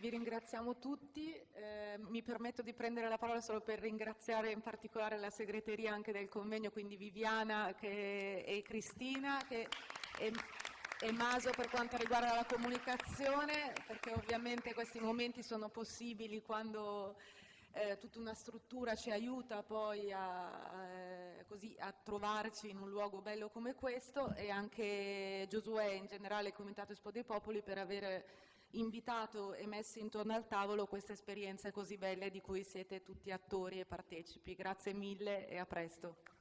vi ringraziamo tutti. Eh, mi permetto di prendere la parola solo per ringraziare in particolare la segreteria anche del convegno, quindi Viviana che, e Cristina che, e, e Maso per quanto riguarda la comunicazione, perché ovviamente questi momenti sono possibili quando eh, tutta una struttura ci aiuta poi a, eh, così, a, trovarci in un luogo bello come questo e anche Giosuè in generale il Comitato Espo dei Popoli per aver invitato e messo intorno al tavolo queste esperienze così belle di cui siete tutti attori e partecipi. Grazie mille e a presto.